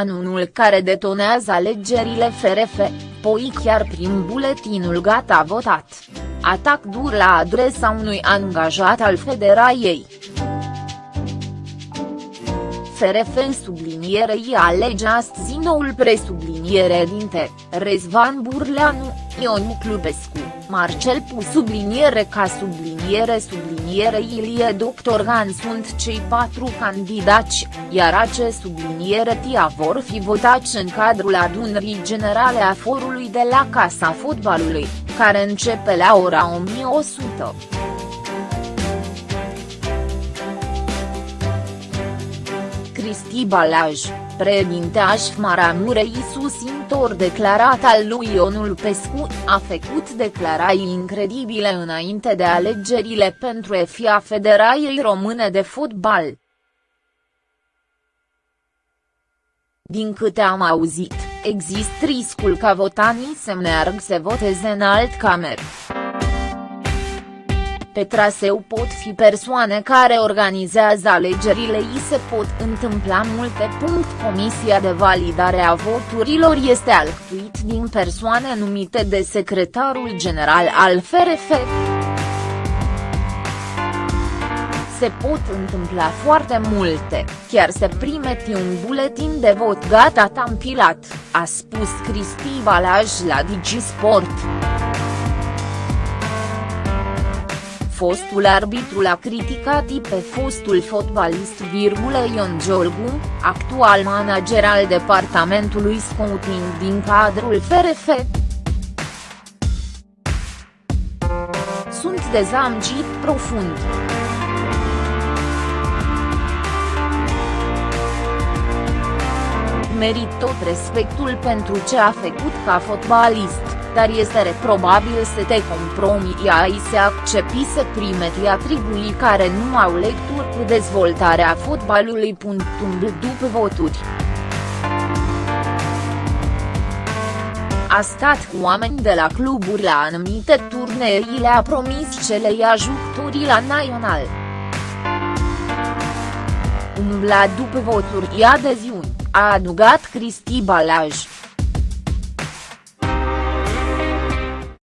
anunul care detonează alegerile FRF, poi chiar prin buletinul gata votat. Atac dur la adresa unui angajat al Federaiei. FRF în sublinierei alege astăzi noul presubliniere dinte, Rezvan Burleanu, Ion Clubescu, Marcel Pu subliniere ca subliniere subliniere Ilie Doctorgan sunt cei patru candidați, iar ace subliniere tia vor fi votați în cadrul adunării generale a forului de la Casa Fotbalului, care începe la ora 1100. Cristi Balaj, președinte Aș-Maramurei susțintor declarat al lui Ionul Pescu, a făcut declarații incredibile înainte de alegerile pentru EFIA Federației Române de Fotbal. Din câte am auzit, există riscul ca votanii să meargă să voteze în alt cameră. Pe traseu pot fi persoane care organizează alegerile i se pot întâmpla multe. Comisia de validare a voturilor este alcătuit din persoane numite de secretarul general al FRF. Se pot întâmpla foarte multe, chiar se primeti un buletin de vot gata tampilat, a spus Cristi Balaj la Digisport. Fostul arbitru l-a criticat pe fostul fotbalist Ion Giolgu, actual manager al departamentului scouting din cadrul FRF. Sunt dezamăgit profund. Merit tot respectul pentru ce a făcut ca fotbalist dar este reprobabil să te compromii ai să accepti să primeti atribuții care nu au lecturi cu dezvoltarea fotbalului. După voturi. A stat cu oameni de la cluburi la anumite turnee le-a promis ce le ia jucătorii la național. Umbla după voturi i adeziuni, a adugat Cristi Balaj.